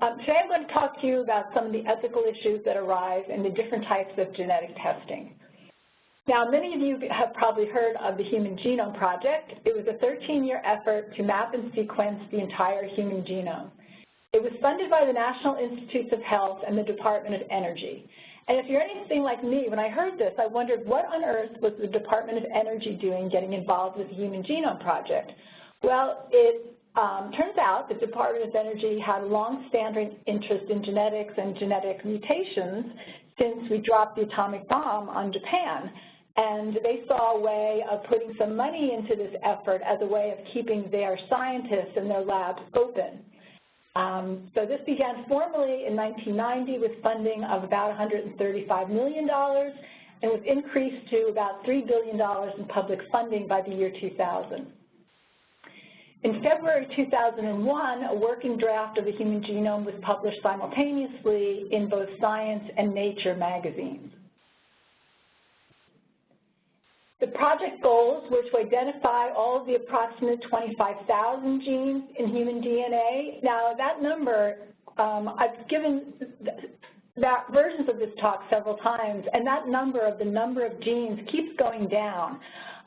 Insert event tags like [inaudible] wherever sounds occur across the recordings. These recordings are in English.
Um, today I'm going to talk to you about some of the ethical issues that arise in the different types of genetic testing. Now, many of you have probably heard of the Human Genome Project. It was a 13-year effort to map and sequence the entire human genome. It was funded by the National Institutes of Health and the Department of Energy. And if you're anything like me, when I heard this, I wondered what on earth was the Department of Energy doing getting involved with the Human Genome Project? Well, it turns out the Department of Energy had a long-standing interest in genetics and genetic mutations since we dropped the atomic bomb on Japan. And they saw a way of putting some money into this effort as a way of keeping their scientists and their labs open. Um, so this began formally in 1990 with funding of about $135 million and was increased to about $3 billion in public funding by the year 2000. In February 2001, a working draft of the human genome was published simultaneously in both Science and Nature magazines. The project goals were to identify all of the approximate 25,000 genes in human DNA. Now, that number, um, I've given that versions of this talk several times, and that number of the number of genes keeps going down.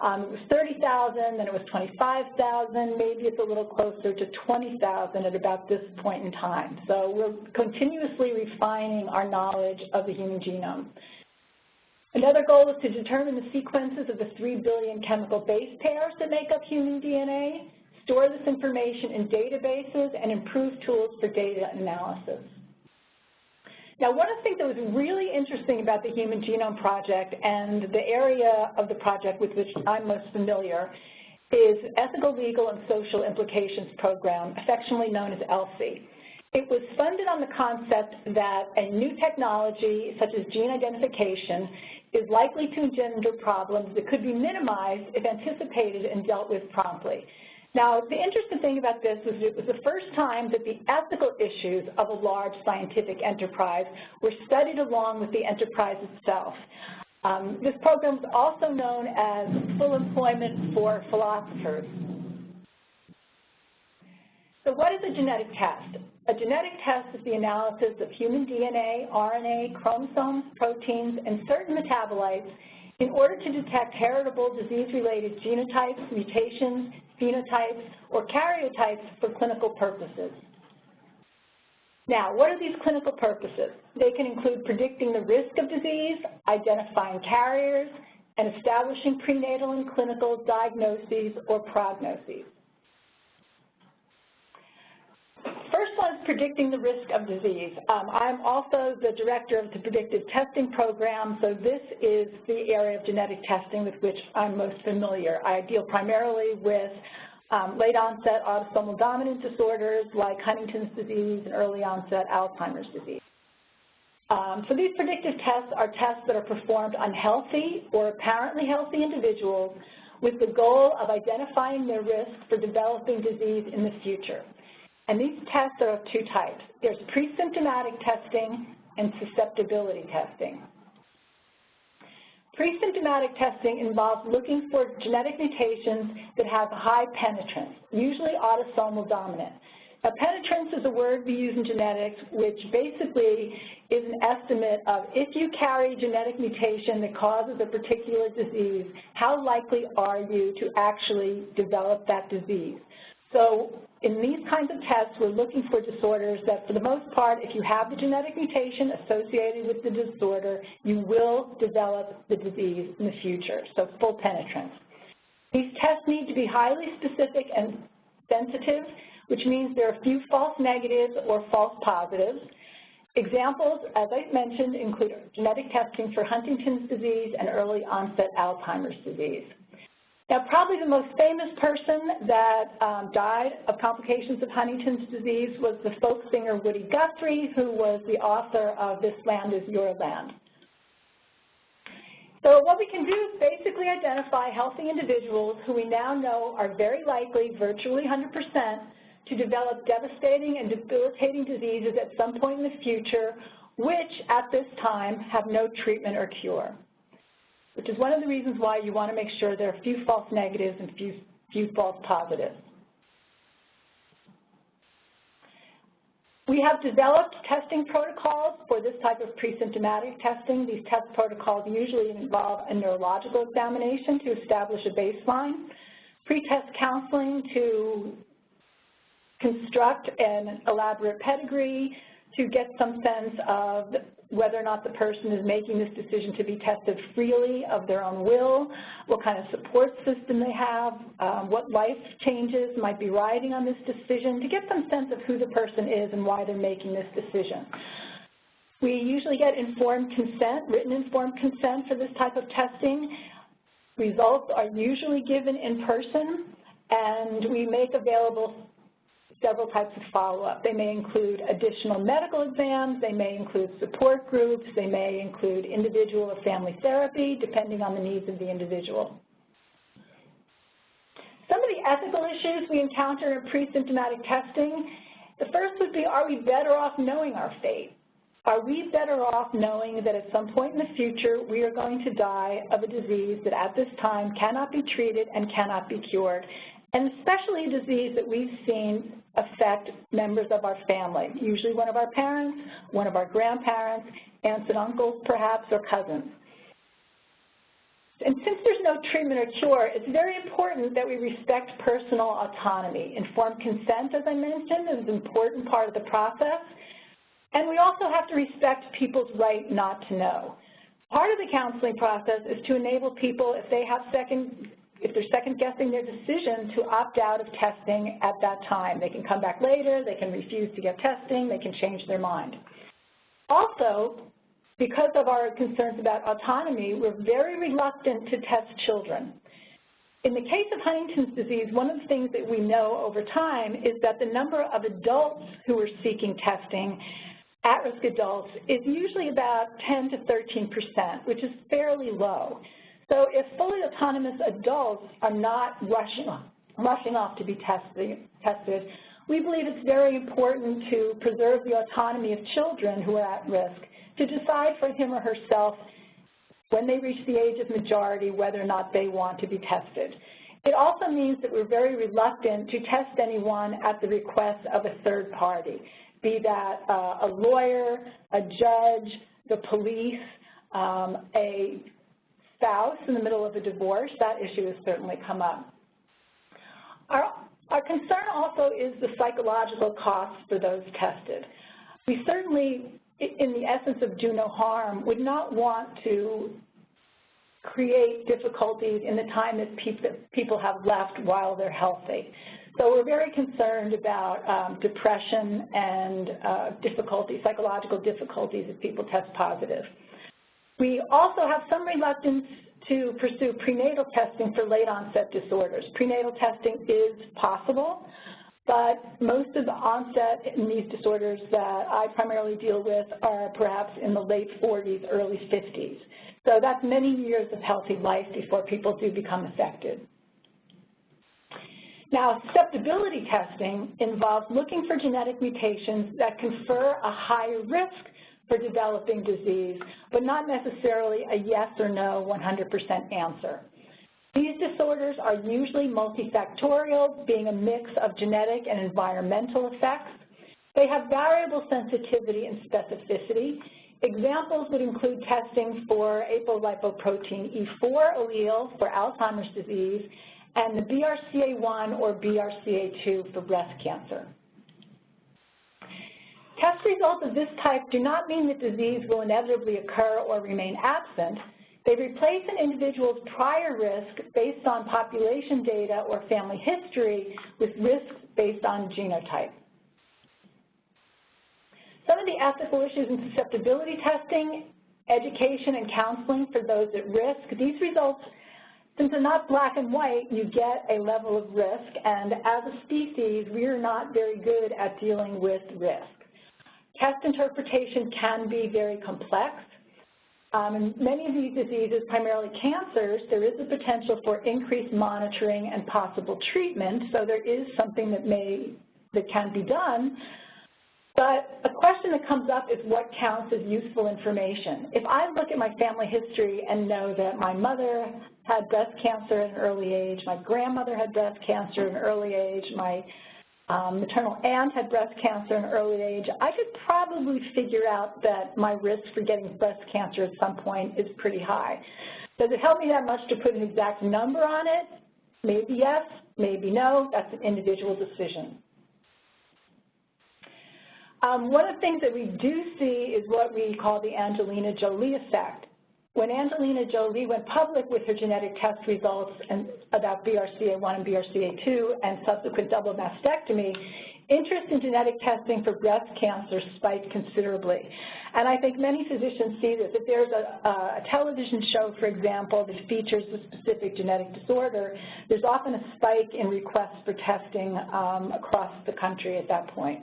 Um, it was 30,000, then it was 25,000, maybe it's a little closer to 20,000 at about this point in time. So we're continuously refining our knowledge of the human genome. Another goal is to determine the sequences of the 3 billion chemical base pairs that make up human DNA, store this information in databases, and improve tools for data analysis. Now, one of the things that was really interesting about the Human Genome Project and the area of the project with which I'm most familiar is Ethical, Legal, and Social Implications Program, affectionately known as ELSI. It was funded on the concept that a new technology, such as gene identification, is likely to engender problems that could be minimized if anticipated and dealt with promptly. Now, the interesting thing about this is it was the first time that the ethical issues of a large scientific enterprise were studied along with the enterprise itself. Um, this program is also known as full employment for philosophers. So what is a genetic test? A genetic test is the analysis of human DNA, RNA, chromosomes, proteins, and certain metabolites in order to detect heritable disease-related genotypes, mutations, phenotypes, or karyotypes for clinical purposes. Now, what are these clinical purposes? They can include predicting the risk of disease, identifying carriers, and establishing prenatal and clinical diagnoses or prognoses. First one is predicting the risk of disease. Um, I'm also the director of the predictive testing program, so this is the area of genetic testing with which I'm most familiar. I deal primarily with um, late onset autosomal dominant disorders like Huntington's disease and early onset Alzheimer's disease. Um, so these predictive tests are tests that are performed on healthy or apparently healthy individuals with the goal of identifying their risk for developing disease in the future. And these tests are of two types. There's pre-symptomatic testing and susceptibility testing. Pre-symptomatic testing involves looking for genetic mutations that have high penetrance, usually autosomal dominant. Now, penetrance is a word we use in genetics, which basically is an estimate of if you carry a genetic mutation that causes a particular disease, how likely are you to actually develop that disease? So in these kinds of tests, we're looking for disorders that, for the most part, if you have the genetic mutation associated with the disorder, you will develop the disease in the future, so full penetrance. These tests need to be highly specific and sensitive, which means there are few false negatives or false positives. Examples, as I mentioned, include genetic testing for Huntington's disease and early onset Alzheimer's disease. Now, probably the most famous person that um, died of complications of Huntington's disease was the folk singer Woody Guthrie, who was the author of This Land Is Your Land. So what we can do is basically identify healthy individuals who we now know are very likely, virtually 100%, to develop devastating and debilitating diseases at some point in the future, which at this time have no treatment or cure which is one of the reasons why you want to make sure there are few false negatives and few, few false positives. We have developed testing protocols for this type of pre-symptomatic testing. These test protocols usually involve a neurological examination to establish a baseline, pre-test counseling to construct an elaborate pedigree, to get some sense of whether or not the person is making this decision to be tested freely of their own will, what kind of support system they have, um, what life changes might be riding on this decision, to get some sense of who the person is and why they're making this decision. We usually get informed consent, written informed consent for this type of testing. Results are usually given in person, and we make available several types of follow-up. They may include additional medical exams, they may include support groups, they may include individual or family therapy, depending on the needs of the individual. Some of the ethical issues we encounter in pre-symptomatic testing, the first would be, are we better off knowing our fate? Are we better off knowing that at some point in the future we are going to die of a disease that at this time cannot be treated and cannot be cured, and especially a disease that we've seen affect members of our family, usually one of our parents, one of our grandparents, aunts and uncles perhaps, or cousins. And since there's no treatment or cure, it's very important that we respect personal autonomy. Informed consent, as I mentioned, is an important part of the process. And we also have to respect people's right not to know. Part of the counseling process is to enable people, if they have second if they're second guessing their decision to opt out of testing at that time. They can come back later, they can refuse to get testing, they can change their mind. Also, because of our concerns about autonomy, we're very reluctant to test children. In the case of Huntington's disease, one of the things that we know over time is that the number of adults who are seeking testing, at-risk adults, is usually about 10 to 13 percent, which is fairly low. So if fully autonomous adults are not rushing, rushing off to be tested, tested, we believe it's very important to preserve the autonomy of children who are at risk to decide for him or herself when they reach the age of majority whether or not they want to be tested. It also means that we're very reluctant to test anyone at the request of a third party, be that uh, a lawyer, a judge, the police, um, a spouse in the middle of a divorce, that issue has certainly come up. Our, our concern also is the psychological costs for those tested. We certainly, in the essence of do no harm, would not want to create difficulties in the time that people have left while they're healthy. So we're very concerned about um, depression and uh, difficulties, psychological difficulties if people test positive. We also have some reluctance to pursue prenatal testing for late onset disorders. Prenatal testing is possible, but most of the onset in these disorders that I primarily deal with are perhaps in the late 40s, early 50s. So that's many years of healthy life before people do become affected. Now, susceptibility testing involves looking for genetic mutations that confer a higher risk for developing disease, but not necessarily a yes or no 100% answer. These disorders are usually multifactorial, being a mix of genetic and environmental effects. They have variable sensitivity and specificity. Examples would include testing for apolipoprotein E4 allele for Alzheimer's disease and the BRCA1 or BRCA2 for breast cancer. Test results of this type do not mean that disease will inevitably occur or remain absent. They replace an individual's prior risk based on population data or family history with risks based on genotype. Some of the ethical issues in susceptibility testing, education and counseling for those at risk, these results, since they're not black and white, you get a level of risk, and as a species, we are not very good at dealing with risk. Test interpretation can be very complex. Um, in many of these diseases, primarily cancers, there is a potential for increased monitoring and possible treatment, so there is something that may, that can be done. But a question that comes up is what counts as useful information. If I look at my family history and know that my mother had breast cancer at an early age, my grandmother had breast cancer at an early age, my maternal aunt had breast cancer in early age, I could probably figure out that my risk for getting breast cancer at some point is pretty high. Does it help me that much to put an exact number on it? Maybe yes, maybe no. That's an individual decision. Um, one of the things that we do see is what we call the Angelina Jolie effect. When Angelina Jolie went public with her genetic test results and about BRCA1 and BRCA2 and subsequent double mastectomy, interest in genetic testing for breast cancer spiked considerably. And I think many physicians see this. If there's a, a television show, for example, that features a specific genetic disorder, there's often a spike in requests for testing um, across the country at that point.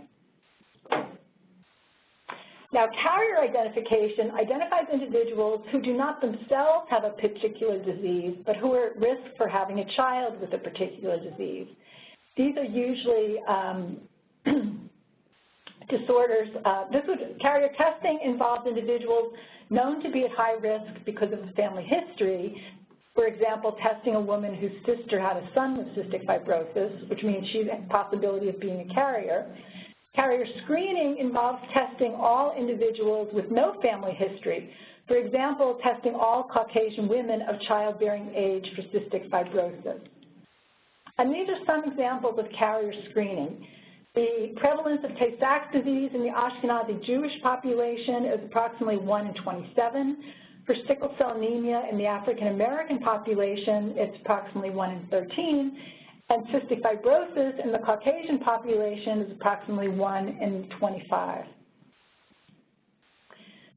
Now, carrier identification identifies individuals who do not themselves have a particular disease, but who are at risk for having a child with a particular disease. These are usually um, [clears throat] disorders. Uh, this would, carrier testing involves individuals known to be at high risk because of a family history. For example, testing a woman whose sister had a son with cystic fibrosis, which means she's a possibility of being a carrier. Carrier screening involves testing all individuals with no family history. For example, testing all Caucasian women of childbearing age for cystic fibrosis. And these are some examples of carrier screening. The prevalence of Tay-Sachs disease in the Ashkenazi Jewish population is approximately 1 in 27. For sickle cell anemia in the African American population, it's approximately 1 in 13 and cystic fibrosis in the Caucasian population is approximately 1 in 25.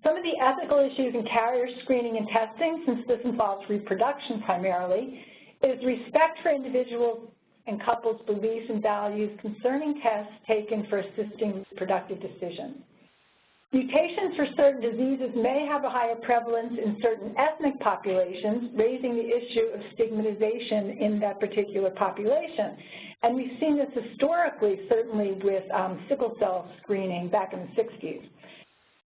Some of the ethical issues in carrier screening and testing, since this involves reproduction primarily, is respect for individuals and couples' beliefs and values concerning tests taken for assisting reproductive decisions. Mutations for certain diseases may have a higher prevalence in certain ethnic populations, raising the issue of stigmatization in that particular population. And we've seen this historically, certainly with um, sickle cell screening back in the 60s.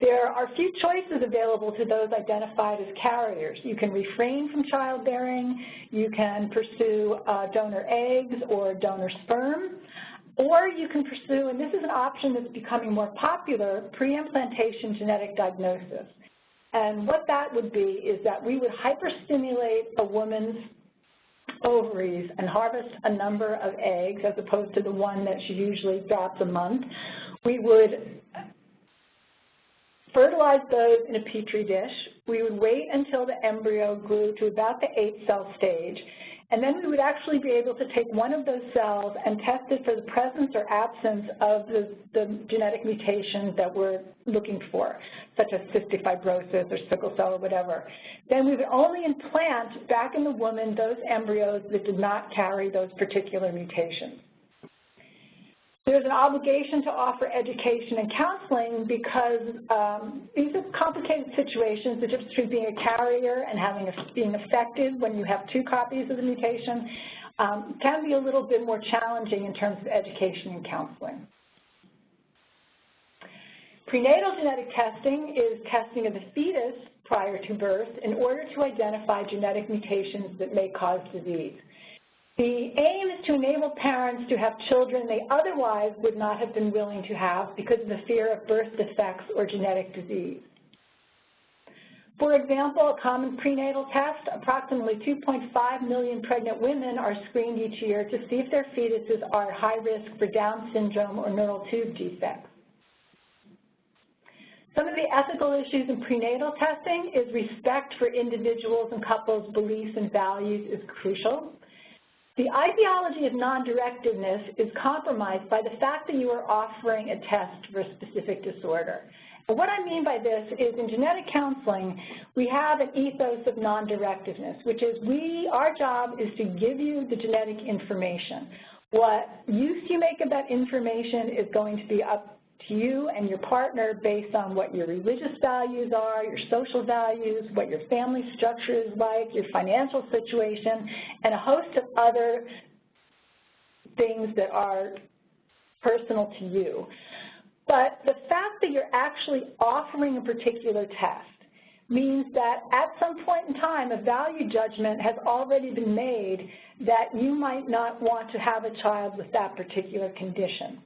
There are few choices available to those identified as carriers. You can refrain from childbearing, you can pursue uh, donor eggs or donor sperm, or you can pursue, and this is an option that's becoming more popular, pre-implantation genetic diagnosis. And what that would be is that we would hyperstimulate a woman's ovaries and harvest a number of eggs as opposed to the one that she usually drops a month. We would fertilize those in a petri dish. We would wait until the embryo grew to about the eight cell stage and then we would actually be able to take one of those cells and test it for the presence or absence of the, the genetic mutation that we're looking for, such as cystic fibrosis or sickle cell or whatever. Then we would only implant back in the woman those embryos that did not carry those particular mutations. There's an obligation to offer education and counseling because um, these are complicated situations, the difference between being a carrier and having a, being affected when you have two copies of the mutation um, can be a little bit more challenging in terms of education and counseling. Prenatal genetic testing is testing of the fetus prior to birth in order to identify genetic mutations that may cause disease. The aim is to enable parents to have children they otherwise would not have been willing to have because of the fear of birth defects or genetic disease. For example, a common prenatal test, approximately 2.5 million pregnant women are screened each year to see if their fetuses are high risk for Down syndrome or neural tube defects. Some of the ethical issues in prenatal testing is respect for individuals and couples' beliefs and values is crucial. The ideology of non-directiveness is compromised by the fact that you are offering a test for a specific disorder. What I mean by this is in genetic counseling, we have an ethos of non-directiveness, which is we, our job is to give you the genetic information. What use you make of that information is going to be up to you and your partner based on what your religious values are, your social values, what your family structure is like, your financial situation, and a host of other things that are personal to you. But the fact that you're actually offering a particular test means that at some point in time, a value judgment has already been made that you might not want to have a child with that particular condition.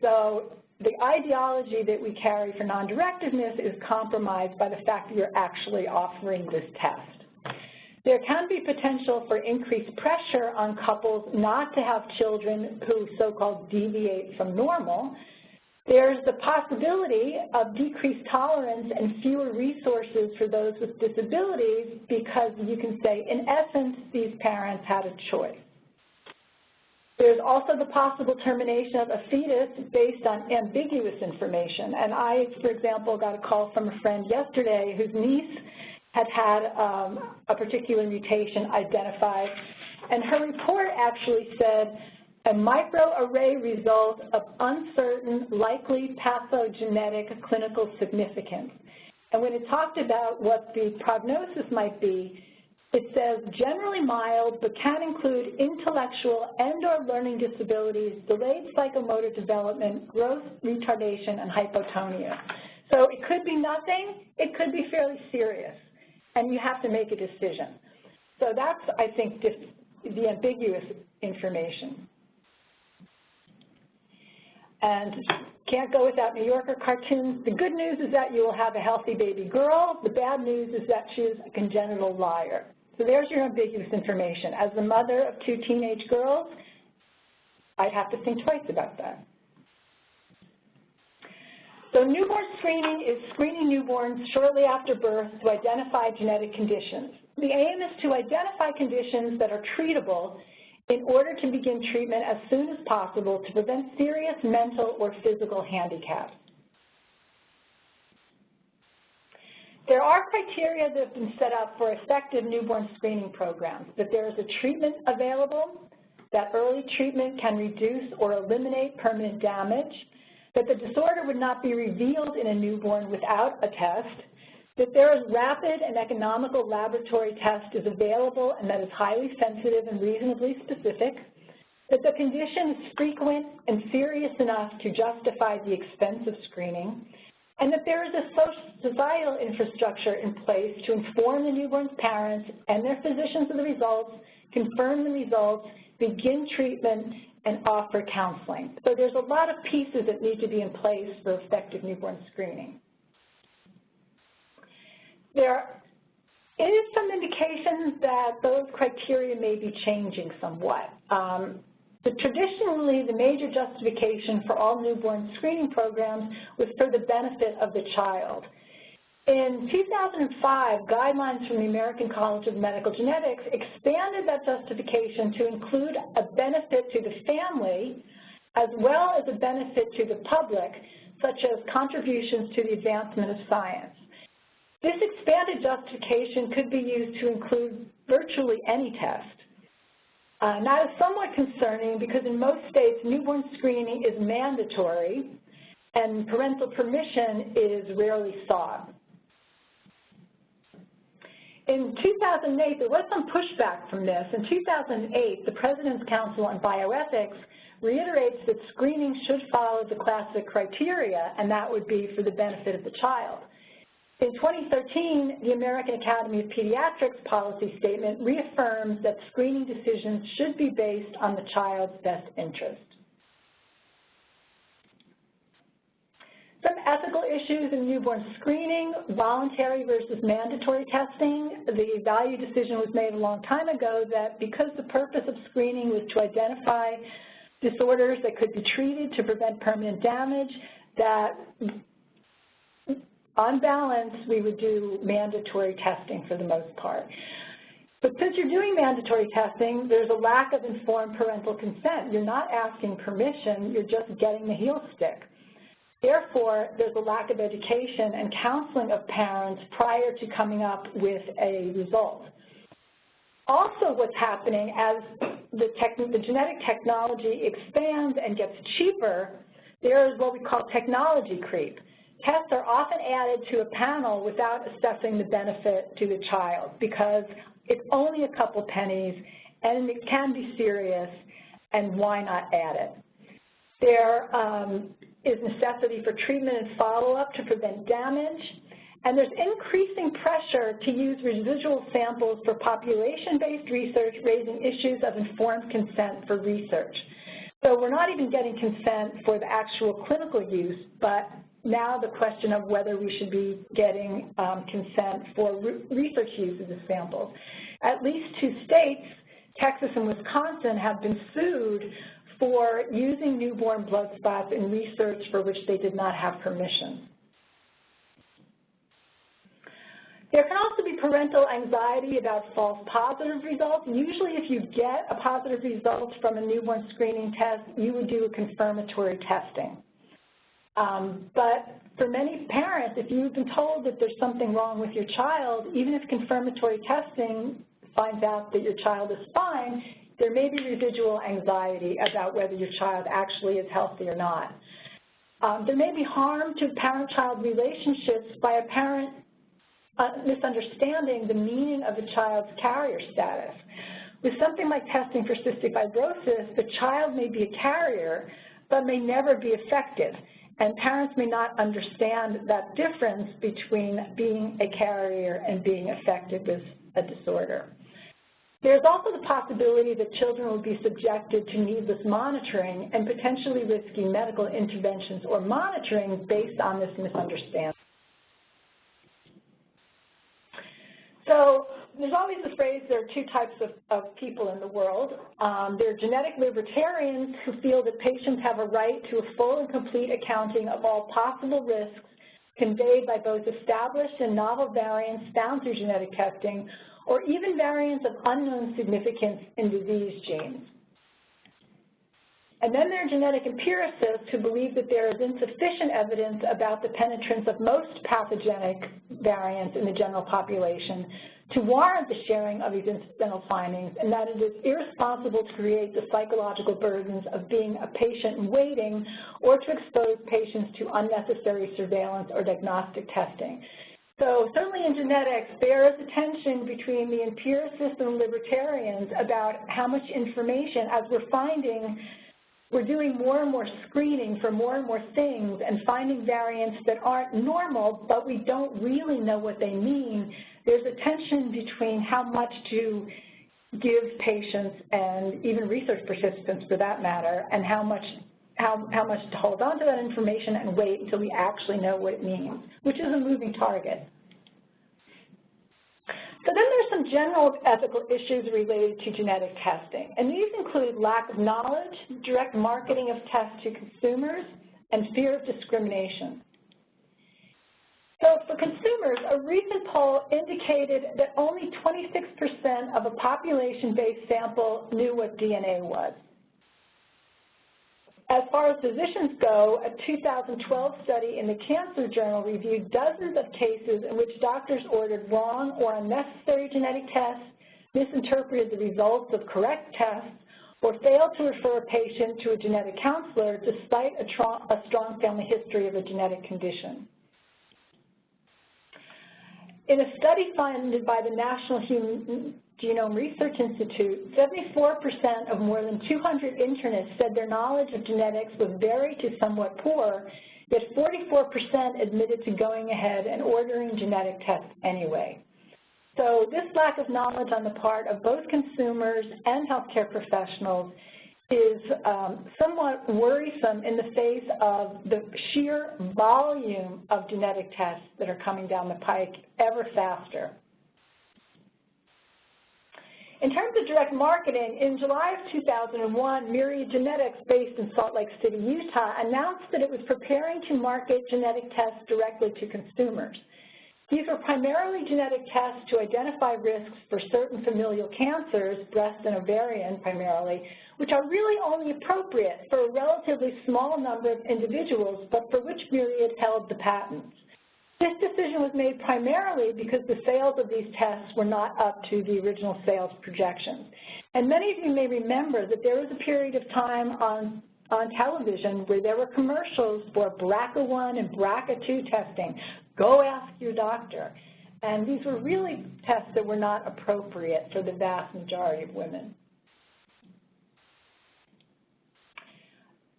So the ideology that we carry for non-directiveness is compromised by the fact that you're actually offering this test. There can be potential for increased pressure on couples not to have children who so-called deviate from normal, there's the possibility of decreased tolerance and fewer resources for those with disabilities because you can say, in essence, these parents had a choice. There's also the possible termination of a fetus based on ambiguous information. And I, for example, got a call from a friend yesterday whose niece had had um, a particular mutation identified, and her report actually said a microarray result of uncertain, likely pathogenetic clinical significance. And when it talked about what the prognosis might be, it says generally mild, but can include intellectual and or learning disabilities, delayed psychomotor development, growth retardation, and hypotonia. So it could be nothing, it could be fairly serious, and you have to make a decision. So that's, I think, the ambiguous information. And can't go without New Yorker cartoons. The good news is that you will have a healthy baby girl. The bad news is that she is a congenital liar. So there's your ambiguous information. As the mother of two teenage girls, I'd have to think twice about that. So newborn screening is screening newborns shortly after birth to identify genetic conditions. The aim is to identify conditions that are treatable in order to begin treatment as soon as possible to prevent serious mental or physical handicaps. There are criteria that have been set up for effective newborn screening programs, that there is a treatment available, that early treatment can reduce or eliminate permanent damage, that the disorder would not be revealed in a newborn without a test, that there is rapid and economical laboratory test is available and that is highly sensitive and reasonably specific, that the condition is frequent and serious enough to justify the expense of screening, and that there is a societal infrastructure in place to inform the newborn's parents and their physicians of the results, confirm the results, begin treatment, and offer counseling. So there's a lot of pieces that need to be in place for effective newborn screening. There is some indication that those criteria may be changing somewhat. Um, traditionally, the major justification for all newborn screening programs was for the benefit of the child. In 2005, guidelines from the American College of Medical Genetics expanded that justification to include a benefit to the family as well as a benefit to the public, such as contributions to the advancement of science. This expanded justification could be used to include virtually any test. Uh, that is somewhat concerning because in most states, newborn screening is mandatory and parental permission is rarely sought. In 2008, there was some pushback from this. In 2008, the President's Council on Bioethics reiterates that screening should follow the classic criteria, and that would be for the benefit of the child. In 2013, the American Academy of Pediatrics policy statement reaffirms that screening decisions should be based on the child's best interest. Some ethical issues in newborn screening, voluntary versus mandatory testing. The value decision was made a long time ago that because the purpose of screening was to identify disorders that could be treated to prevent permanent damage, that on balance, we would do mandatory testing for the most part. But since you're doing mandatory testing, there's a lack of informed parental consent. You're not asking permission, you're just getting the heel stick. Therefore, there's a lack of education and counseling of parents prior to coming up with a result. Also what's happening as the, the genetic technology expands and gets cheaper, there is what we call technology creep. Tests are often added to a panel without assessing the benefit to the child because it's only a couple pennies and it can be serious and why not add it. There um, is necessity for treatment and follow-up to prevent damage And there's increasing pressure to use residual samples for population-based research, raising issues of informed consent for research. So we're not even getting consent for the actual clinical use, but now the question of whether we should be getting um, consent for re research use of the samples. At least two states, Texas and Wisconsin, have been sued for using newborn blood spots in research for which they did not have permission. There can also be parental anxiety about false positive results. Usually if you get a positive result from a newborn screening test, you would do a confirmatory testing. Um, but for many parents, if you've been told that there's something wrong with your child, even if confirmatory testing finds out that your child is fine, there may be residual anxiety about whether your child actually is healthy or not. Um, there may be harm to parent-child relationships by a parent uh, misunderstanding the meaning of a child's carrier status. With something like testing for cystic fibrosis, the child may be a carrier, but may never be affected. And parents may not understand that difference between being a carrier and being affected with a disorder. There's also the possibility that children will be subjected to needless monitoring and potentially risky medical interventions or monitoring based on this misunderstanding. So there's always the phrase there are two types of, of people in the world. Um, there are genetic libertarians who feel that patients have a right to a full and complete accounting of all possible risks conveyed by both established and novel variants found through genetic testing or even variants of unknown significance in disease genes. And then there are genetic empiricists who believe that there is insufficient evidence about the penetrance of most pathogenic variants in the general population to warrant the sharing of these incidental findings, and that it is irresponsible to create the psychological burdens of being a patient waiting or to expose patients to unnecessary surveillance or diagnostic testing. So certainly in genetics, there is a tension between the empiricists and libertarians about how much information, as we're finding, we're doing more and more screening for more and more things and finding variants that aren't normal, but we don't really know what they mean. There's a tension between how much to give patients and even research participants for that matter, and how much how, how much to hold on to that information and wait until we actually know what it means, which is a moving target. So then there's some general ethical issues related to genetic testing, and these include lack of knowledge, direct marketing of tests to consumers, and fear of discrimination. So for consumers, a recent poll indicated that only 26% of a population-based sample knew what DNA was. As far as physicians go, a 2012 study in the Cancer Journal reviewed dozens of cases in which doctors ordered wrong or unnecessary genetic tests, misinterpreted the results of correct tests, or failed to refer a patient to a genetic counselor despite a, a strong family history of a genetic condition. In a study funded by the National Human Genome Research Institute, 74% of more than 200 internists said their knowledge of genetics was very to somewhat poor, yet 44% admitted to going ahead and ordering genetic tests anyway. So this lack of knowledge on the part of both consumers and healthcare professionals is um, somewhat worrisome in the face of the sheer volume of genetic tests that are coming down the pike ever faster. In terms of direct marketing, in July of 2001, Myriad Genetics, based in Salt Lake City, Utah, announced that it was preparing to market genetic tests directly to consumers. These were primarily genetic tests to identify risks for certain familial cancers, breast and ovarian primarily, which are really only appropriate for a relatively small number of individuals, but for which Myriad held the patents. This decision was made primarily because the sales of these tests were not up to the original sales projections. And many of you may remember that there was a period of time on, on television where there were commercials for BRCA1 and BRCA2 testing. Go ask your doctor. And these were really tests that were not appropriate for the vast majority of women.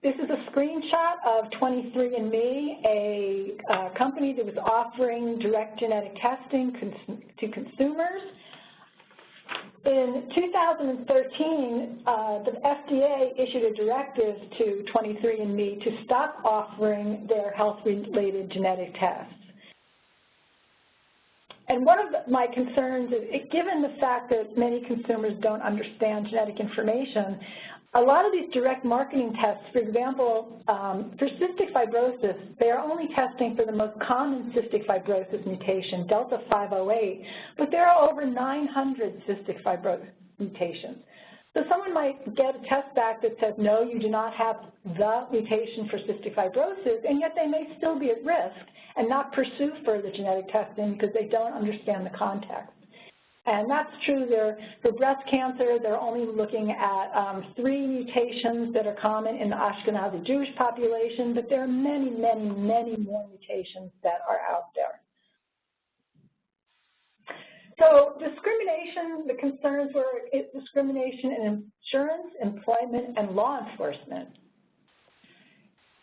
This is a screenshot of 23andMe, a uh, company that was offering direct genetic testing cons to consumers. In 2013, uh, the FDA issued a directive to 23andMe to stop offering their health-related genetic tests. And one of my concerns is, given the fact that many consumers don't understand genetic information, a lot of these direct marketing tests, for example, um, for cystic fibrosis, they are only testing for the most common cystic fibrosis mutation, Delta 508, but there are over 900 cystic fibrosis mutations. So someone might get a test back that says, no, you do not have the mutation for cystic fibrosis, and yet they may still be at risk and not pursue further genetic testing because they don't understand the context. And that's true there. For breast cancer, they're only looking at um, three mutations that are common in the Ashkenazi Jewish population, but there are many, many, many more mutations that are out there. So discrimination, the concerns were discrimination in insurance, employment, and law enforcement.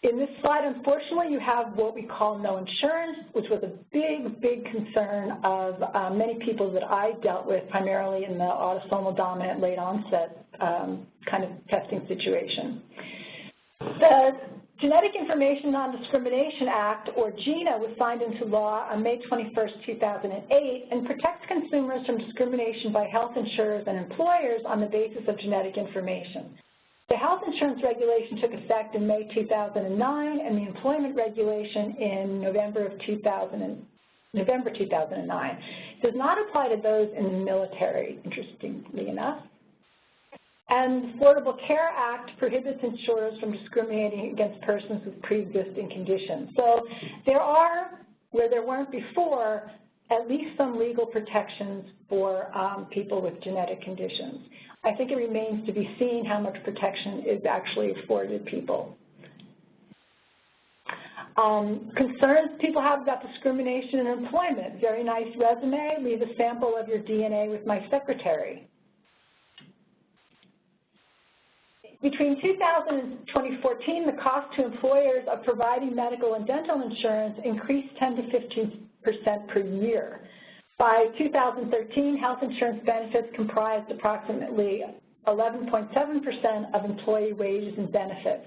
In this slide, unfortunately, you have what we call no insurance, which was a big, big concern of uh, many people that I dealt with, primarily in the autosomal dominant late onset um, kind of testing situation. The Genetic Information Non-Discrimination Act, or GINA, was signed into law on May 21, 2008, and protects consumers from discrimination by health insurers and employers on the basis of genetic information. The health insurance regulation took effect in May 2009 and the employment regulation in November of 2000 November 2009. It does not apply to those in the military, interestingly enough. And the Affordable Care Act prohibits insurers from discriminating against persons with pre-existing conditions. So there are, where there weren't before, at least some legal protections for um, people with genetic conditions. I think it remains to be seen how much protection is actually afforded people. Um, concerns people have about discrimination in employment. Very nice resume. Leave a sample of your DNA with my secretary. Between 2000 and 2014, the cost to employers of providing medical and dental insurance increased 10 to 15 percent per year. By 2013, health insurance benefits comprised approximately 11.7% of employee wages and benefits.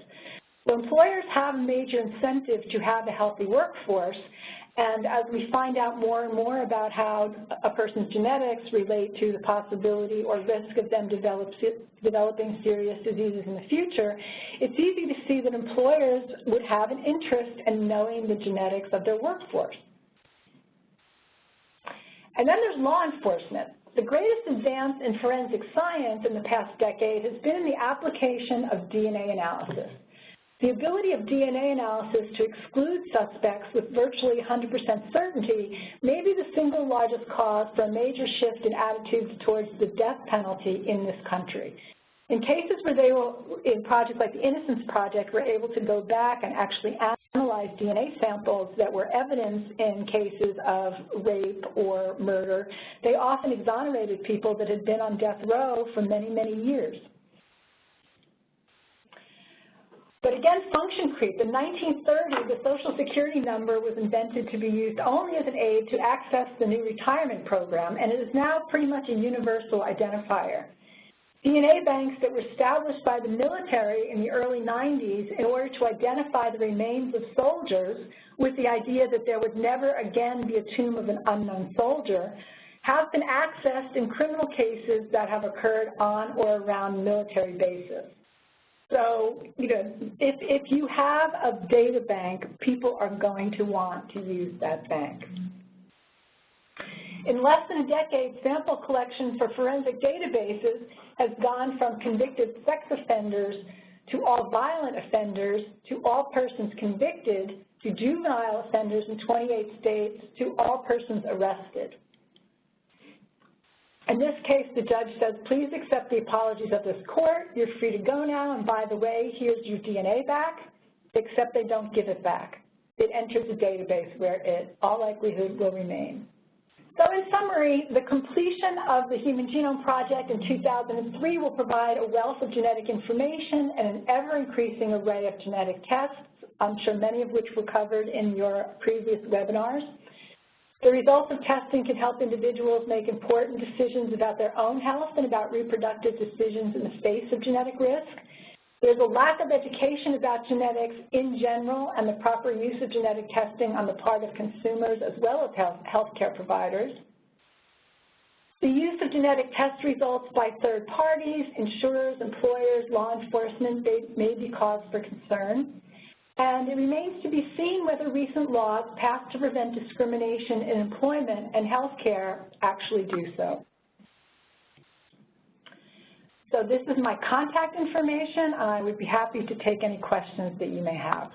So employers have a major incentive to have a healthy workforce, and as we find out more and more about how a person's genetics relate to the possibility or risk of them develop, developing serious diseases in the future, it's easy to see that employers would have an interest in knowing the genetics of their workforce. And then there's law enforcement. The greatest advance in forensic science in the past decade has been in the application of DNA analysis. The ability of DNA analysis to exclude suspects with virtually 100% certainty may be the single largest cause for a major shift in attitudes towards the death penalty in this country. In cases where they were, in projects like the Innocence Project, were able to go back and actually analyze DNA samples that were evidence in cases of rape or murder, they often exonerated people that had been on death row for many, many years. But again, function creep. In 1930, the Social Security number was invented to be used only as an aid to access the new retirement program, and it is now pretty much a universal identifier. DNA banks that were established by the military in the early 90s in order to identify the remains of soldiers with the idea that there would never again be a tomb of an unknown soldier have been accessed in criminal cases that have occurred on or around military bases. So, you know, if, if you have a data bank, people are going to want to use that bank. In less than a decade, sample collection for forensic databases has gone from convicted sex offenders to all violent offenders to all persons convicted to juvenile offenders in 28 states to all persons arrested. In this case, the judge says, please accept the apologies of this court. You're free to go now, and by the way, here's your DNA back, except they don't give it back. It enters a database where it, all likelihood, will remain. So in summary, the completion of the Human Genome Project in 2003 will provide a wealth of genetic information and an ever-increasing array of genetic tests, I'm sure many of which were covered in your previous webinars. The results of testing can help individuals make important decisions about their own health and about reproductive decisions in the face of genetic risk. There's a lack of education about genetics in general and the proper use of genetic testing on the part of consumers as well as health healthcare providers. The use of genetic test results by third parties, insurers, employers, law enforcement may be cause for concern. And it remains to be seen whether recent laws passed to prevent discrimination in employment and healthcare actually do so. So this is my contact information. I would be happy to take any questions that you may have.